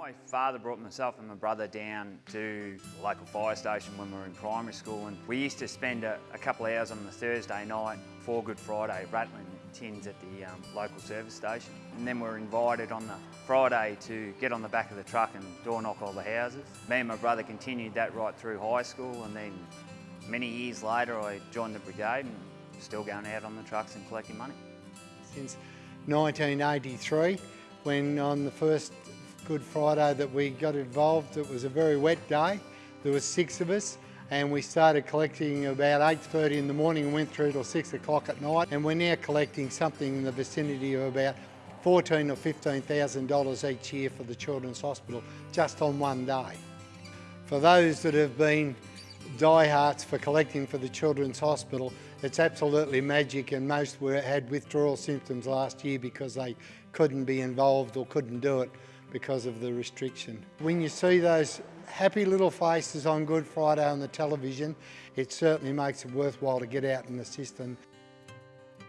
My father brought myself and my brother down to the local fire station when we were in primary school and we used to spend a, a couple of hours on the Thursday night for Good Friday rattling tins at the um, local service station. And then we were invited on the Friday to get on the back of the truck and door knock all the houses. Me and my brother continued that right through high school and then many years later I joined the brigade and still going out on the trucks and collecting money. Since 1983, when on the first Good Friday that we got involved, it was a very wet day. There was six of us and we started collecting about 8.30 in the morning and went through till 6 o'clock at night and we're now collecting something in the vicinity of about fourteen or $15,000 each year for the Children's Hospital just on one day. For those that have been diehards for collecting for the Children's Hospital, it's absolutely magic and most were, had withdrawal symptoms last year because they couldn't be involved or couldn't do it because of the restriction. When you see those happy little faces on Good Friday on the television, it certainly makes it worthwhile to get out and assist them.